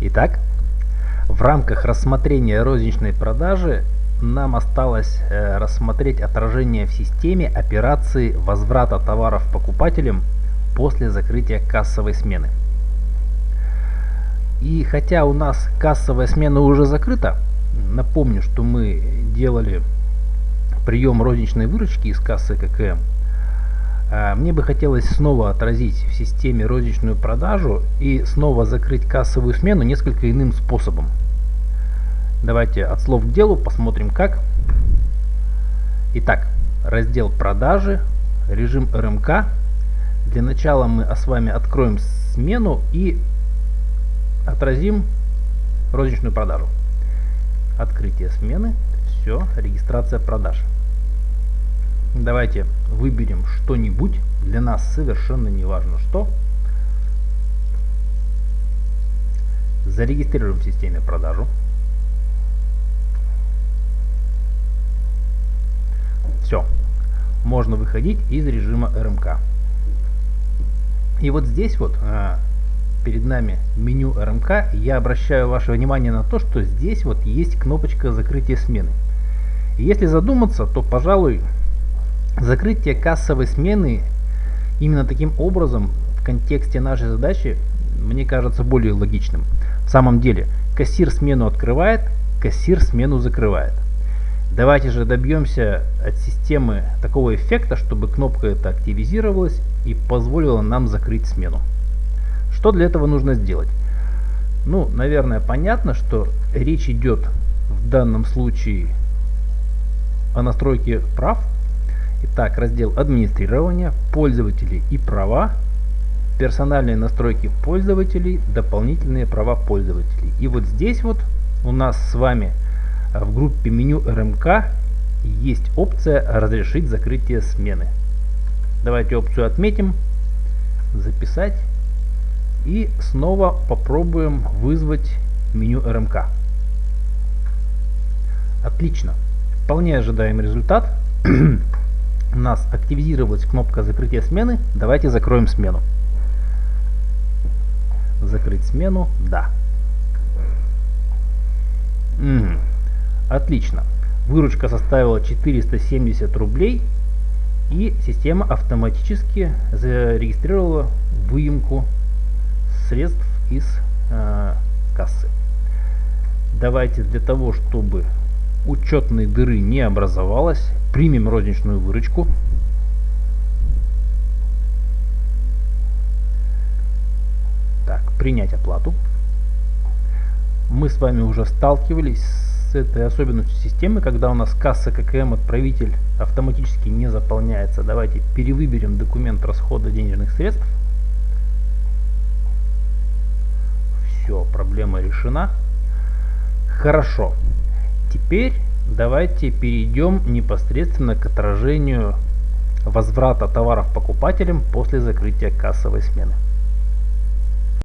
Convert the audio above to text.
Итак, в рамках рассмотрения розничной продажи нам осталось э, рассмотреть отражение в системе операции возврата товаров покупателям после закрытия кассовой смены. И хотя у нас кассовая смена уже закрыта, напомню, что мы делали прием розничной выручки из кассы ККМ, мне бы хотелось снова отразить в системе розничную продажу и снова закрыть кассовую смену несколько иным способом. Давайте от слов к делу посмотрим как. Итак, раздел продажи, режим РМК. Для начала мы с вами откроем смену и отразим розничную продажу. Открытие смены, все, регистрация продаж. Давайте выберем что-нибудь, для нас совершенно не важно что. Зарегистрируем в системе продажу. Все. Можно выходить из режима РМК. И вот здесь вот а, перед нами меню РМК. Я обращаю ваше внимание на то, что здесь вот есть кнопочка закрытия смены. Если задуматься, то, пожалуй, закрытие кассовой смены именно таким образом в контексте нашей задачи мне кажется более логичным. В самом деле, кассир смену открывает, кассир смену закрывает. Давайте же добьемся от системы такого эффекта, чтобы кнопка эта активизировалась и позволила нам закрыть смену. Что для этого нужно сделать? Ну, наверное, понятно, что речь идет в данном случае о настройке прав. Итак, раздел администрирования, пользователи и права, персональные настройки пользователей, дополнительные права пользователей. И вот здесь вот у нас с вами в группе меню РМК есть опция «Разрешить закрытие смены». Давайте опцию отметим, записать и снова попробуем вызвать меню РМК. Отлично. Вполне ожидаемый результат. У нас активизировалась кнопка закрытия смены. Давайте закроем смену. Закрыть смену. Да. Угу. Отлично. Выручка составила 470 рублей. И система автоматически зарегистрировала выемку средств из э, кассы. Давайте для того, чтобы учетной дыры не образовалось, примем розничную выручку. Так, принять оплату. Мы с вами уже сталкивались с этой особенностью системы, когда у нас касса ККМ отправитель автоматически не заполняется. Давайте перевыберем документ расхода денежных средств. Все, проблема решена. Хорошо. Теперь давайте перейдем непосредственно к отражению возврата товаров покупателям после закрытия кассовой смены.